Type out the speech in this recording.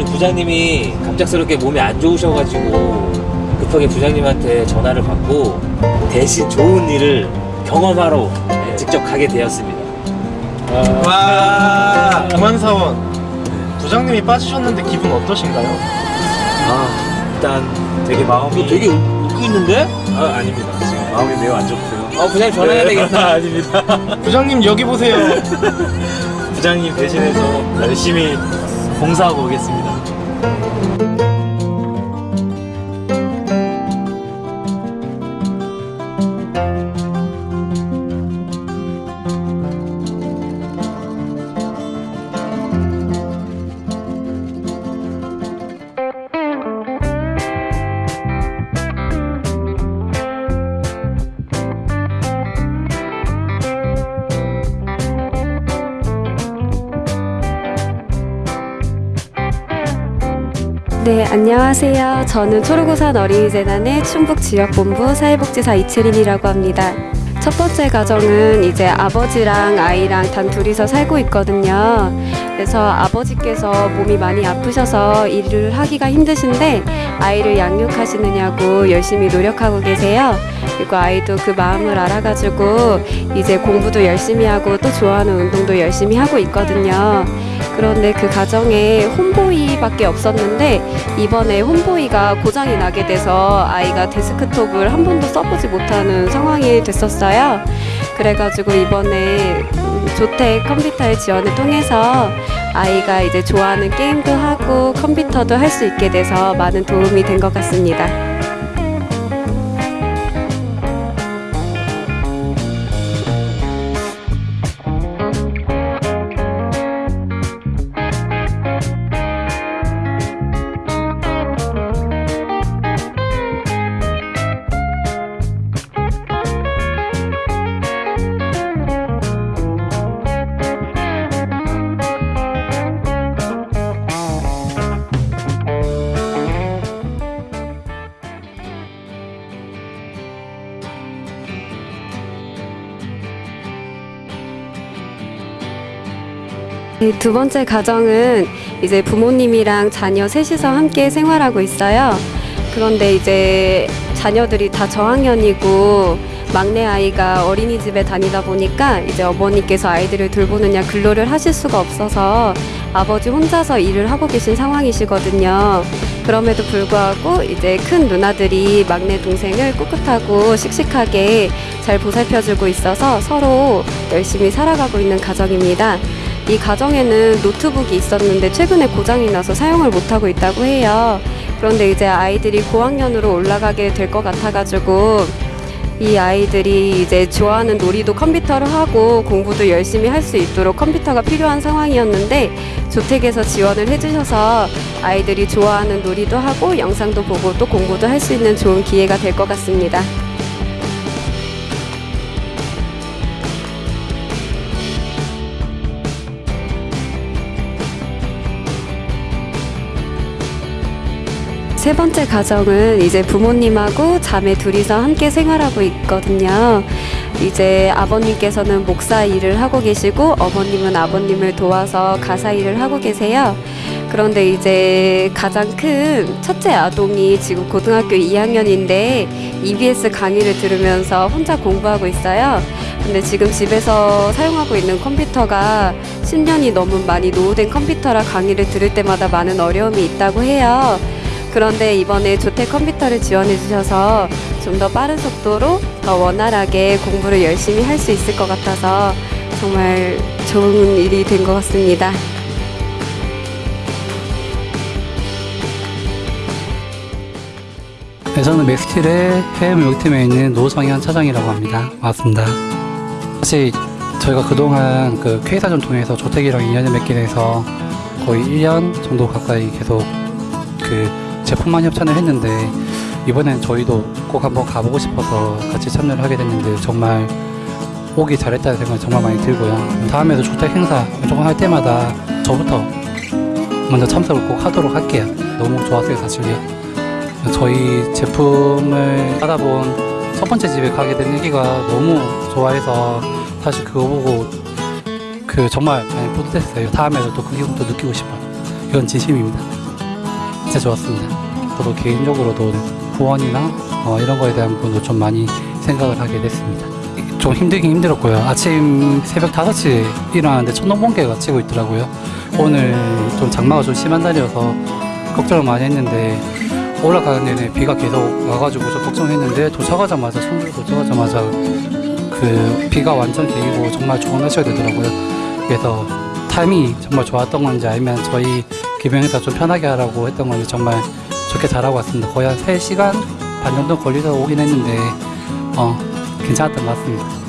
우리 부장님이 갑작스럽게 몸이 안 좋으셔가지고 급하게 부장님한테 전화를 받고 대신 좋은 일을 경험하러 네, 직접 가게 되었습니다. 와 동안사원 부장님이 빠지셨는데 기분 어떠신가요? 아 일단 되게 마음이 되게 웃고 있는데? 아 아닙니다. 지금 마음이 매우 안 좋고요. 아 부장님 전화해야 되겠다. 아닙니다. 부장님 여기 보세요 부장님 대신해서 열심히 봉사하고 오겠습니다. 네, 안녕하세요. 저는 초록우산 어린이재단의 충북지역본부 사회복지사 이채린이라고 합니다. 첫 번째 가정은 이제 아버지랑 아이랑 단 둘이서 살고 있거든요. 그래서 아버지께서 몸이 많이 아프셔서 일을 하기가 힘드신데 아이를 양육하시느냐고 열심히 노력하고 계세요. 그리고 아이도 그 마음을 알아가지고 이제 공부도 열심히 하고 또 좋아하는 운동도 열심히 하고 있거든요. 그런데 그 가정에 홈보이밖에 없었는데 이번에 홈보이가 고장이 나게 돼서 아이가 데스크톱을 한 번도 써보지 못하는 상황이 됐었어요. 그래가지고 이번에 음, 조택 컴퓨터의 지원을 통해서 아이가 이제 좋아하는 게임도 하고 컴퓨터도 할 수 있게 돼서 많은 도움이 된 것 같습니다. 두 번째 가정은 이제 부모님이랑 자녀 셋이서 함께 생활하고 있어요. 그런데 이제 자녀들이 다 저학년이고 막내 아이가 어린이집에 다니다 보니까 이제 어머니께서 아이들을 돌보느냐 근로를 하실 수가 없어서 아버지 혼자서 일을 하고 계신 상황이시거든요. 그럼에도 불구하고 이제 큰 누나들이 막내 동생을 꿋꿋하고 씩씩하게 잘 보살펴주고 있어서 서로 열심히 살아가고 있는 가정입니다. 이 가정에는 노트북이 있었는데 최근에 고장이 나서 사용을 못하고 있다고 해요. 그런데 이제 아이들이 고학년으로 올라가게 될 것 같아가지고 이 아이들이 이제 좋아하는 놀이도 컴퓨터로 하고 공부도 열심히 할 수 있도록 컴퓨터가 필요한 상황이었는데 조택에서 지원을 해주셔서 아이들이 좋아하는 놀이도 하고 영상도 보고 또 공부도 할 수 있는 좋은 기회가 될 것 같습니다. 세 번째 가정은 이제 부모님하고 자매 둘이서 함께 생활하고 있거든요. 이제 아버님께서는 목사 일을 하고 계시고 어머님은 아버님을 도와서 가사 일을 하고 계세요. 그런데 이제 가장 큰 첫째 아동이 지금 고등학교 2학년인데 EBS 강의를 들으면서 혼자 공부하고 있어요. 근데 지금 집에서 사용하고 있는 컴퓨터가 10년이 너무 많이 노후된 컴퓨터라 강의를 들을 때마다 많은 어려움이 있다고 해요. 그런데 이번에 조택 컴퓨터를 지원해 주셔서 좀 더 빠른 속도로 더 원활하게 공부를 열심히 할 수 있을 것 같아서 정말 좋은 일이 된 것 같습니다. 네, 저는 맥스틸의 해외무역팀에 있는 노성현 차장이라고 합니다. 반갑습니다. 사실 저희가 그동안 그 K사전 통해서 조택이랑 인연을 맺게 돼서 거의 1년 정도 가까이 계속 그 제품만 협찬을 했는데 이번엔 저희도 꼭 한번 가보고 싶어서 같이 참여를 하게 됐는데 정말 오기 잘했다는 생각이 정말 많이 들고요. 다음에도 조택 행사 조금 할 때마다 저부터 먼저 참석을 꼭 하도록 할게요. 너무 좋았어요, 사실요. 저희 제품을 받아본 첫 번째 집에 가게 된 얘기가 너무 좋아해서 사실 그거 보고 그 정말 많이 뿌듯했어요. 다음에도 또 그 기분도 느끼고 싶어요. 이건 진심입니다. 진짜 좋았습니다. 저도 개인적으로도 후원이나 어, 이런 거에 대한 부분도 좀 많이 생각을 하게 됐습니다. 좀 힘들긴 힘들었고요. 아침 새벽 5시에 일어나는데 천둥번개가 치고 있더라고요. 오늘 좀 장마가 좀 심한 날이어서 걱정을 많이 했는데 올라가는 내내 비가 계속 와가지고 좀 걱정했는데 도착하자마자 청주 도착하자마자 그 비가 완전 개이고 정말 좋은 날씨가 되더라고요. 그래서 타이밍이 정말 좋았던 건지 아니면 저희 기병에서 좀 편하게 하라고 했던 건지 정말 좋게 잘하고 왔습니다. 거의 한 3시간 반 정도 걸려서 오긴 했는데 어 괜찮았던 것 같습니다.